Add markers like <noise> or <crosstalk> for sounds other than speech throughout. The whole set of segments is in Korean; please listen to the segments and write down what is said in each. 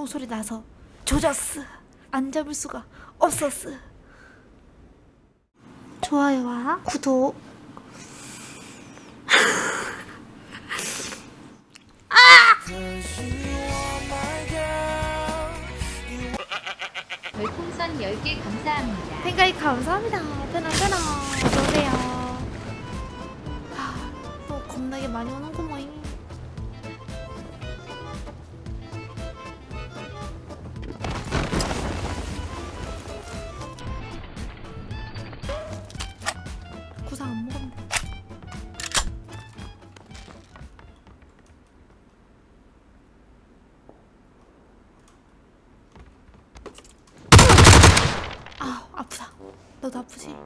총소리 나서 조졌어. 안 잡을 수가 없었어. 좋아요와 구독. <laughs> 별풍선 10개 감사합니다. 팬가입 감사합니다. 편안 편안 구상 안 먹었네. 아 아프다. 너도 아프지?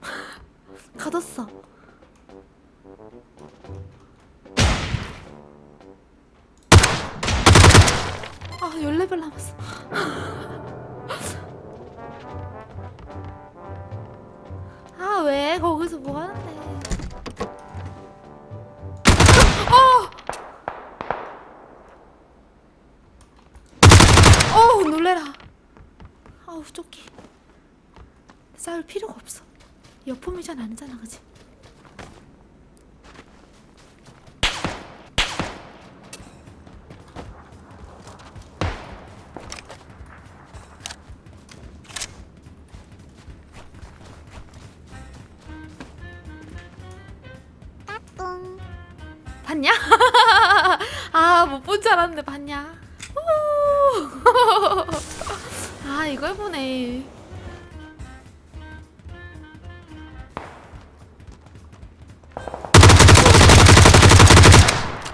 <laughs> 가뒀어 아 14발 남았어. 아 왜? 거기서 뭐 하는데? 어우 놀래라. 아우 쫓기 싸울 필요가 없어. 여포미전 아니잖아 그지 봤냐? <laughs> 아 못 본 줄 알았는데 봤냐? 오! <laughs> 아 이걸 보네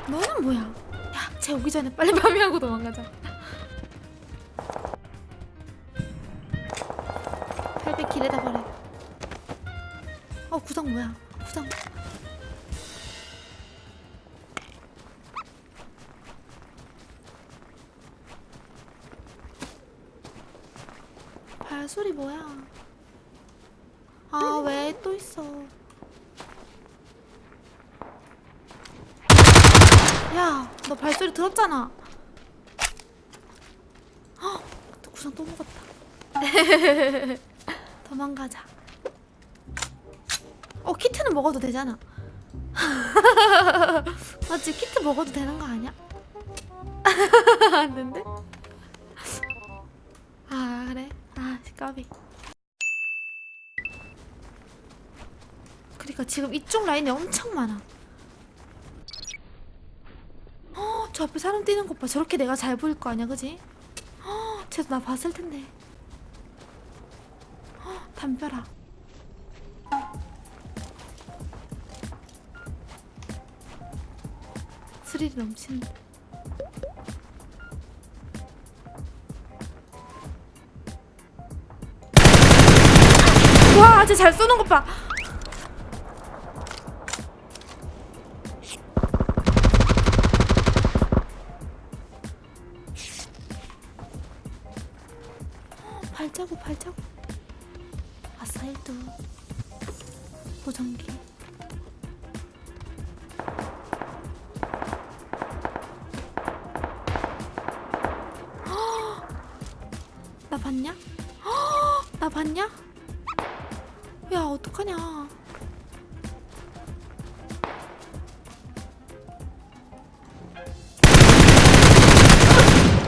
너는 뭐야? 야, 쟤 오기 전에 빨리 farming하고 도망가자. 800 길에다 버려. 어, 구상 뭐야? 구상. 발소리 뭐야? 아, 왜 또 있어? 야, 너 발소리 들었잖아. 헉, 또 구상 또 먹었다. <laughs> 도망가자. 어, 키트는 먹어도 되잖아. <laughs> 맞지? 키트 먹어도 되는 거 아니야? <laughs> 안 된대? 까비. 그러니까 지금 이쪽 라인에 엄청 많아. 어, 저 앞에 사람 뛰는 것 봐. 저렇게 내가 잘 보일 거 아니야, 그지? 어, 쟤도 나 봤을 텐데. 어, 담벼라. 스릴이 넘치는데. 쟤 잘 쏘는 것 봐. 발자국 발자국 아싸 1등 보정기 헉! 나 봤냐? 헉! 나 봤냐? 야 어떡하냐.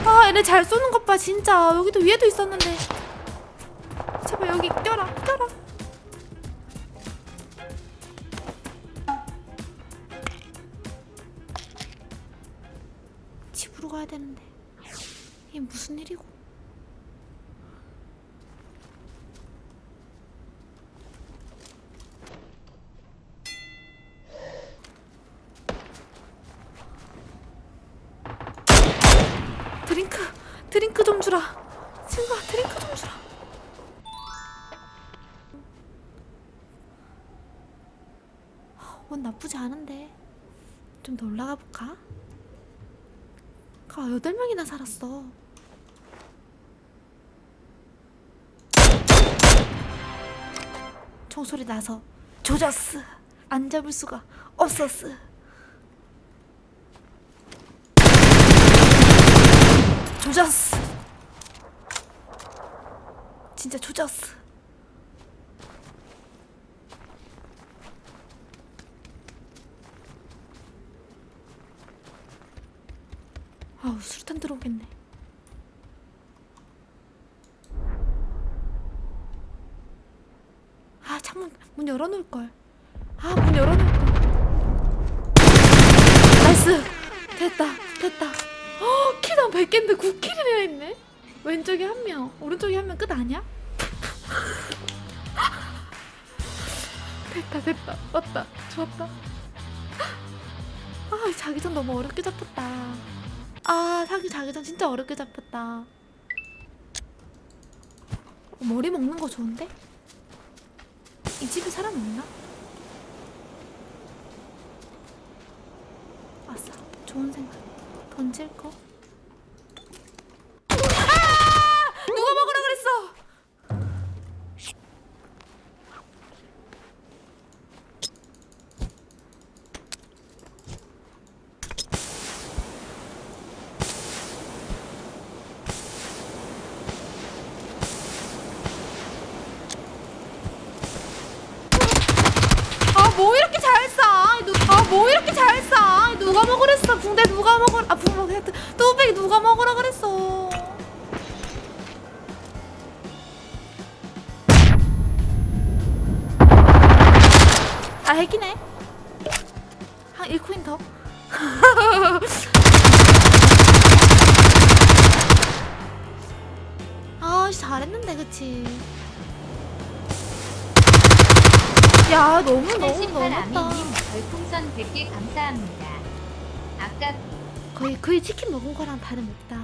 아 얘네 잘 쏘는 것 봐 진짜. 여기도 위에도 있었는데. 제발 여기 껴라 껴라. 집으로 가야 되는데. 이게 무슨 일이고 드링크 드링크 좀 주라. 친구야 드링크 좀 주라. 원 나쁘지 않은데. 좀 더 올라가 볼까? 가 여덟 명이나 살았어. 총소리 나서 조졌어. 안 잡을 수가 없었어. 조졌어. 진짜 조졌어. 아우 수류탄 들어오겠네. 아 창문 문 열어놓을 걸. 아 문 열어놓을 걸. nice. 됐다 됐다. 어 kill당 100개인데 9kill이나 했네. 왼쪽에 한 명, 오른쪽에 한 명 끝 아니야? 됐다 됐다 왔다 좋았다. 아 자기장 너무 어렵게 잡혔다. 아 사기 자기장 진짜 어렵게 잡혔다. 어, 머리 먹는 거 좋은데? 이 집에 사람 없나? 아싸 좋은 생각 던질 거 아! 누가 먹으라 그랬어 아 뭐 이렇게 잘 쏴? 아뭐 이렇게 잘 쏴? 누가 먹으랬어? 붕대 누가 먹으? 아 붕대 뚜벅이 누가 먹으라 그랬어? 아 핵이네. 한 1코인 더. <laughs> 아 잘했는데 그치? 야 너무 너무 88 너무했다. 아미님 별풍선 100개 감사합니다. 아까 거의 거의 치킨 먹은 거랑 다름없다.